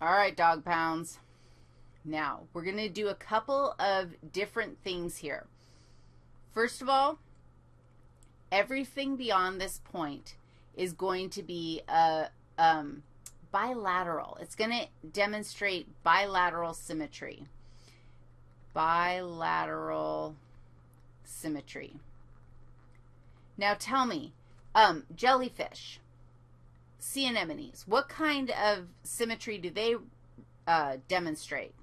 All right, dog pounds. Now, we're going to do a couple of different things here. First of all, everything beyond this point is going to be a um, bilateral. It's going to demonstrate bilateral symmetry. Bilateral symmetry. Now tell me, um, jellyfish, sea anemones, what kind of symmetry do they uh, demonstrate?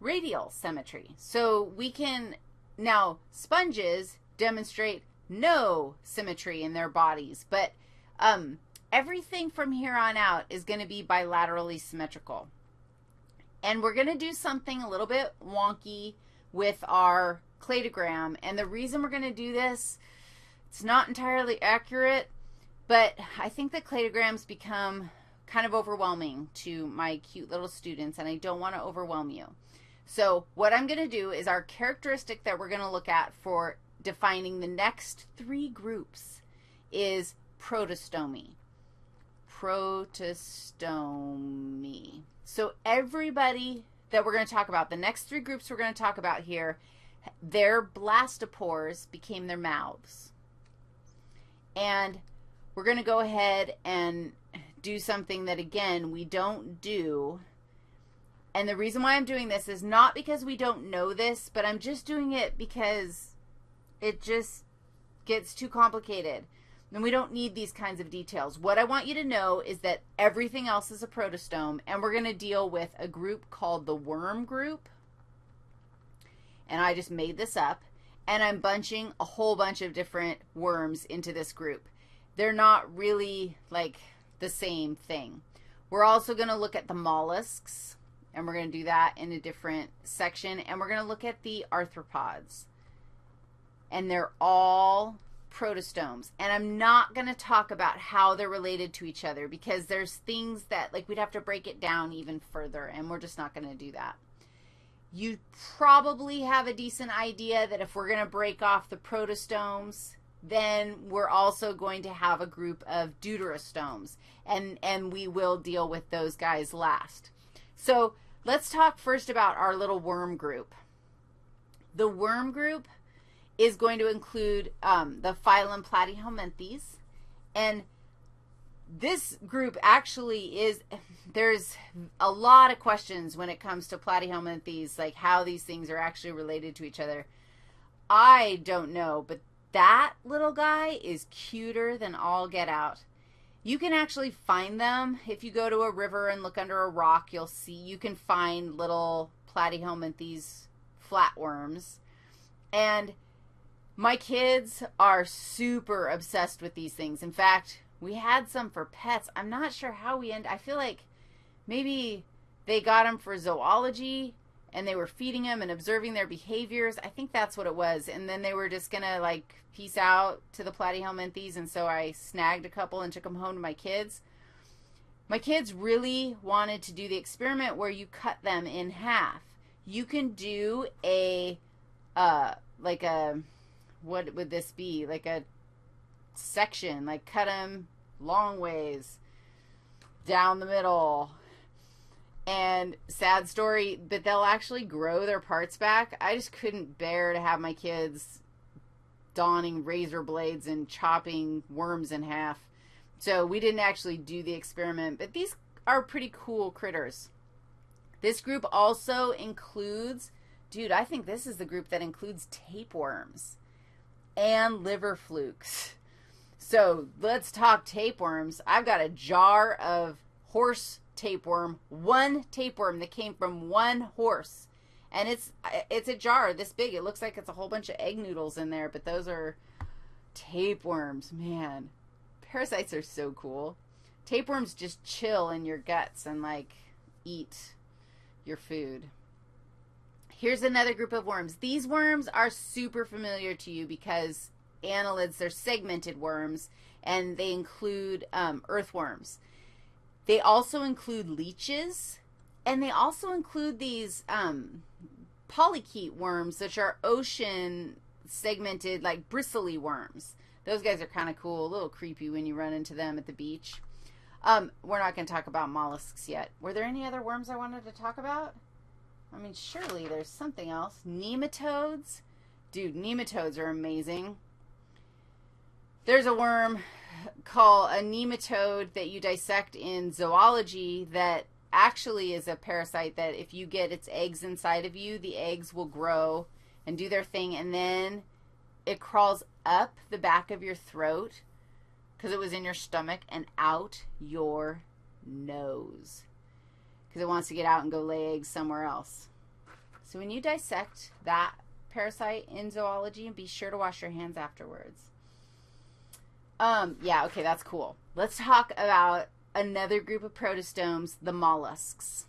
Radial symmetry. So we can, now sponges demonstrate no symmetry in their bodies, but um, everything from here on out is going to be bilaterally symmetrical. And we're going to do something a little bit wonky with our cladogram. And the reason we're going to do this, it's not entirely accurate, but I think the cladograms become kind of overwhelming to my cute little students, and I don't want to overwhelm you. So what I'm going to do is our characteristic that we're going to look at for defining the next three groups is protostomy. Protostomy. So everybody that we're going to talk about, the next three groups we're going to talk about here, their blastopores became their mouths. And we're going to go ahead and do something that, again, we don't do. And the reason why I'm doing this is not because we don't know this, but I'm just doing it because it just gets too complicated. And we don't need these kinds of details. What I want you to know is that everything else is a protostome, and we're going to deal with a group called the worm group. And I just made this up, and I'm bunching a whole bunch of different worms into this group. They're not really like the same thing. We're also going to look at the mollusks, and we're going to do that in a different section, and we're going to look at the arthropods. And they're all protostomes. And I'm not going to talk about how they're related to each other because there's things that, like, we'd have to break it down even further, and we're just not going to do that. You probably have a decent idea that if we're going to break off the protostomes, then we're also going to have a group of deuterostomes, and, and we will deal with those guys last. So let's talk first about our little worm group. The worm group is going to include um, the phylum Platyhelminthes. And this group actually is, there's a lot of questions when it comes to Platyhelminthes, like how these things are actually related to each other. I don't know, but that little guy is cuter than all get out. You can actually find them. If you go to a river and look under a rock, you'll see, you can find little Platyhelminthes flatworms. And my kids are super obsessed with these things. In fact, we had some for pets. I'm not sure how we end. I feel like maybe they got them for zoology and they were feeding them and observing their behaviors. I think that's what it was. And then they were just going to like peace out to the platyhelminthes. And so I snagged a couple and took them home to my kids. My kids really wanted to do the experiment where you cut them in half. You can do a, uh, like a, what would this be? Like a section, like cut them long ways down the middle. And sad story, but they'll actually grow their parts back. I just couldn't bear to have my kids donning razor blades and chopping worms in half. So we didn't actually do the experiment, but these are pretty cool critters. This group also includes, dude, I think this is the group that includes tapeworms and liver flukes. So let's talk tapeworms. I've got a jar of horse tapeworm, one tapeworm that came from one horse. And it's it's a jar this big. It looks like it's a whole bunch of egg noodles in there, but those are tapeworms, man. Parasites are so cool. Tapeworms just chill in your guts and like eat your food. Here's another group of worms. These worms are super familiar to you because annelids, they're segmented worms, and they include um, earthworms. They also include leeches, and they also include these um, polychaete worms, which are ocean segmented, like bristly worms. Those guys are kind of cool, a little creepy when you run into them at the beach. Um, we're not going to talk about mollusks yet. Were there any other worms I wanted to talk about? I mean, surely there's something else. Nematodes. Dude, nematodes are amazing. There's a worm called a nematode that you dissect in zoology that actually is a parasite that if you get its eggs inside of you, the eggs will grow and do their thing, and then it crawls up the back of your throat because it was in your stomach and out your nose because it wants to get out and go lay eggs somewhere else. So when you dissect that parasite in zoology, and be sure to wash your hands afterwards. Um, yeah, okay, that's cool. Let's talk about another group of protostomes, the mollusks.